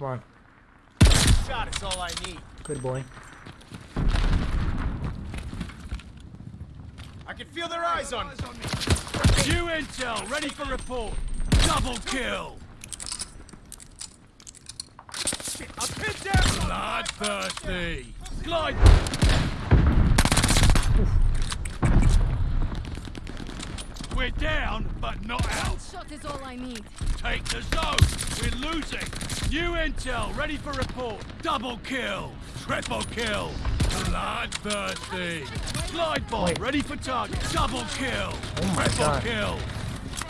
Come on. Shot is all I need. Good boy. I can feel their eyes on me. New intel, ready for report. Double kill. I'm pinned down. Bloodthirsty. Glide. We're down, but not out. Shot is all I need. Take the zone. We're losing. New intel, ready for report. Double kill. Triple kill. Bloodthirsty. Glide bomb, ready for target. Double kill. Oh Triple God. kill.